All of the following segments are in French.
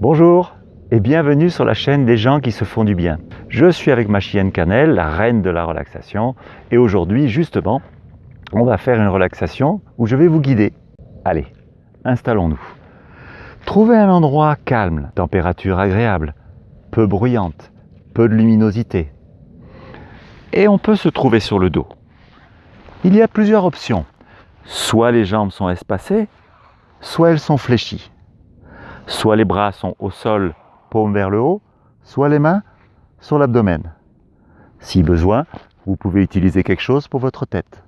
Bonjour et bienvenue sur la chaîne des gens qui se font du bien. Je suis avec ma chienne Cannelle, la reine de la relaxation, et aujourd'hui justement, on va faire une relaxation où je vais vous guider. Allez, installons-nous. Trouvez un endroit calme, température agréable, peu bruyante, peu de luminosité. Et on peut se trouver sur le dos. Il y a plusieurs options. Soit les jambes sont espacées, soit elles sont fléchies. Soit les bras sont au sol, paume vers le haut, soit les mains sur l'abdomen. Si besoin, vous pouvez utiliser quelque chose pour votre tête.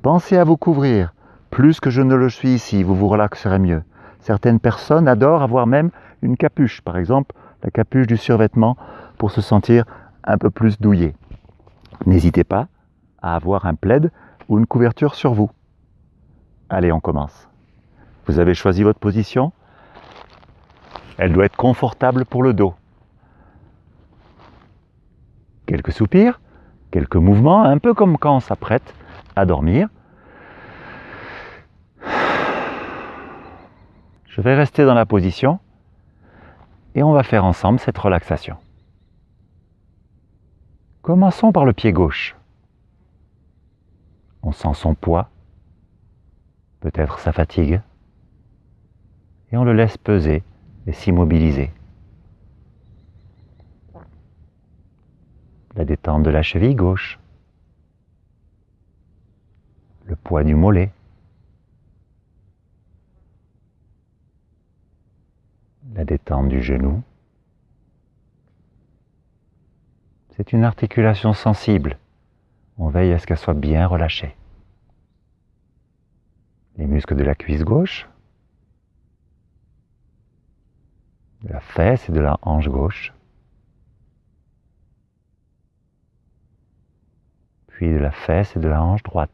Pensez à vous couvrir. Plus que je ne le suis ici, vous vous relaxerez mieux. Certaines personnes adorent avoir même une capuche, par exemple la capuche du survêtement, pour se sentir un peu plus douillé. N'hésitez pas à avoir un plaid ou une couverture sur vous. Allez, on commence. Vous avez choisi votre position? Elle doit être confortable pour le dos. Quelques soupirs, quelques mouvements, un peu comme quand on s'apprête à dormir. Je vais rester dans la position et on va faire ensemble cette relaxation. Commençons par le pied gauche. On sent son poids, peut-être sa fatigue, et on le laisse peser et s'immobiliser. La détente de la cheville gauche, le poids du mollet, la détente du genou. C'est une articulation sensible. On veille à ce qu'elle soit bien relâchée. Les muscles de la cuisse gauche, de la fesse et de la hanche gauche, puis de la fesse et de la hanche droite.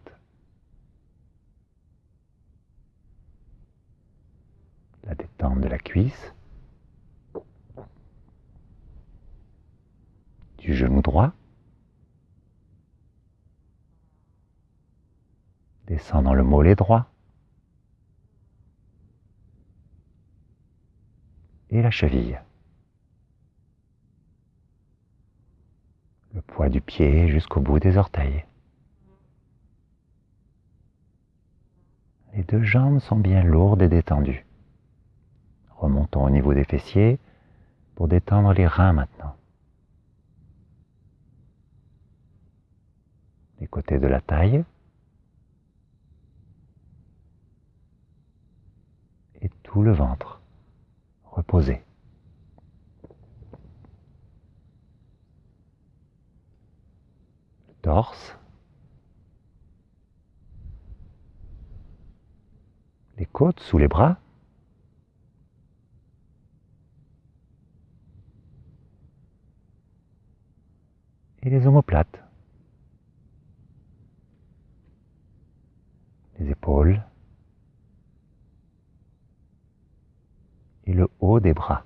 La détente de la cuisse, du genou droit, descend dans le mollet droit et la cheville. Le poids du pied jusqu'au bout des orteils. Les deux jambes sont bien lourdes et détendues. Remontons au niveau des fessiers pour détendre les reins maintenant. Les côtés de la taille. Et tout le ventre. Reposé. Le torse. Les côtes sous les bras. et les omoplates. Les épaules et le haut des bras.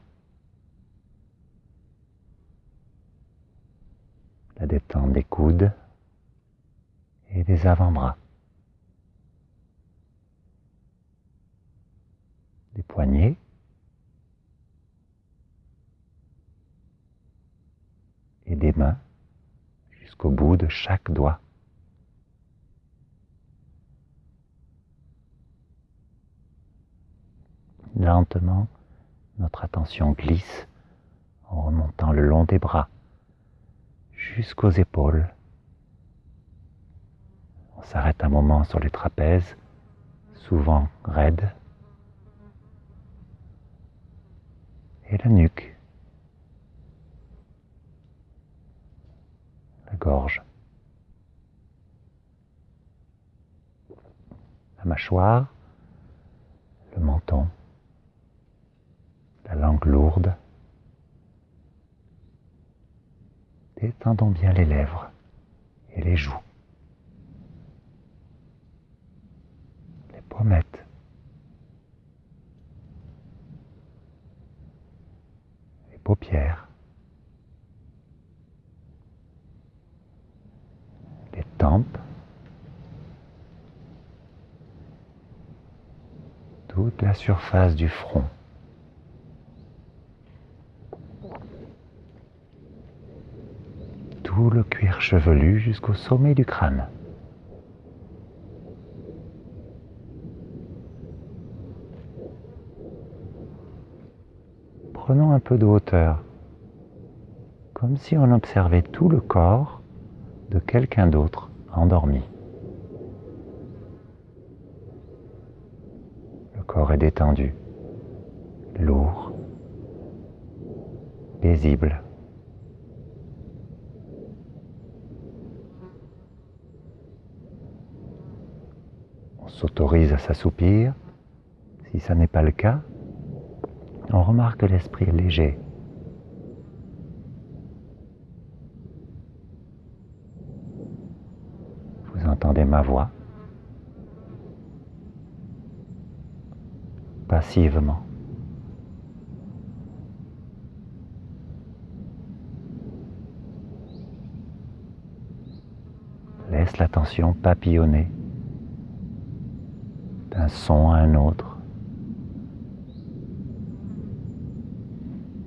La détente des coudes et des avant-bras. Des poignets et des mains jusqu'au bout de chaque doigt. Lentement, notre attention glisse en remontant le long des bras jusqu'aux épaules. On s'arrête un moment sur les trapèzes, souvent raides, et la nuque. gorge. La mâchoire, le menton, la langue lourde. Détendons bien les lèvres et les joues. Les pommettes. Les paupières. tempes, toute la surface du front, Tout le cuir chevelu jusqu'au sommet du crâne. Prenons un peu de hauteur, comme si on observait tout le corps de quelqu'un d'autre endormi. Le corps est détendu, lourd, paisible. On s'autorise à s'assoupir. Si ça n'est pas le cas, on remarque que l'esprit léger. Vous entendez ma voix? Passivement. Laisse l'attention papillonner d'un son à un autre.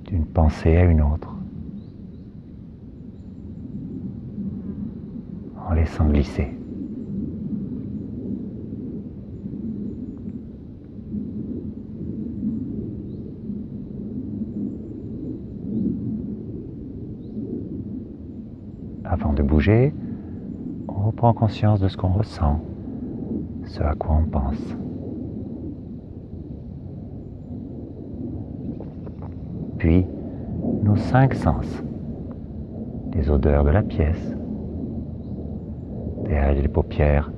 d'une pensée à une autre, en laissant glisser. Avant de bouger, on reprend conscience de ce qu'on ressent, ce à quoi on pense. Puis nos cinq sens, les odeurs de la pièce, derrière les paupières,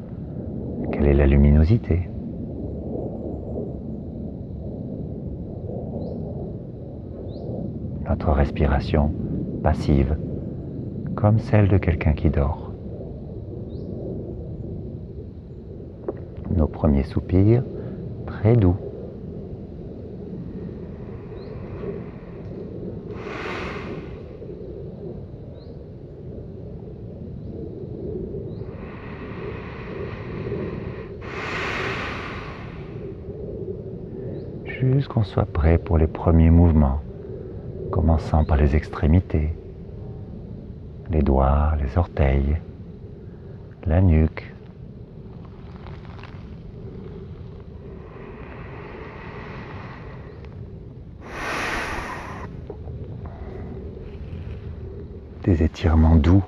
quelle est la luminosité, notre respiration passive, comme celle de quelqu'un qui dort. Nos premiers soupirs très doux. Jusqu'on soit prêt pour les premiers mouvements, commençant par les extrémités, les doigts, les orteils, la nuque. Des étirements doux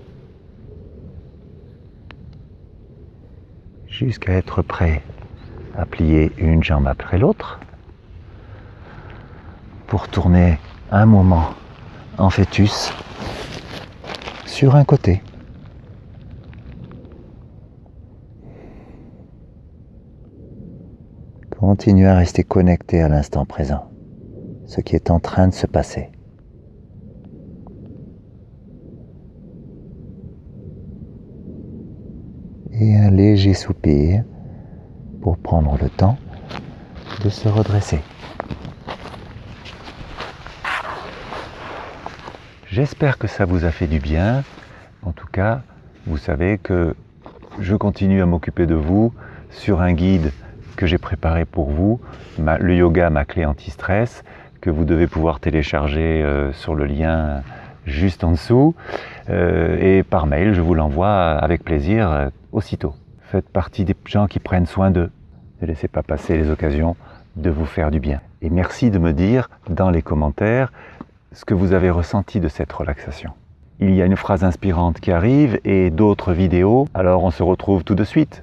jusqu'à être prêt à plier une jambe après l'autre pour tourner un moment en fœtus sur un côté. Continuez à rester connecté à l'instant présent, ce qui est en train de se passer. Et un léger soupir pour prendre le temps de se redresser. J'espère que ça vous a fait du bien. En tout cas, vous savez que je continue à m'occuper de vous sur un guide que j'ai préparé pour vous, le yoga, ma clé anti-stress, que vous devez pouvoir télécharger euh, sur le lien juste en dessous. Euh, et par mail, je vous l'envoie avec plaisir euh, aussitôt. Faites partie des gens qui prennent soin d'eux. Ne laissez pas passer les occasions de vous faire du bien. Et merci de me dire dans les commentaires ce que vous avez ressenti de cette relaxation. Il y a une phrase inspirante qui arrive et d'autres vidéos, alors on se retrouve tout de suite.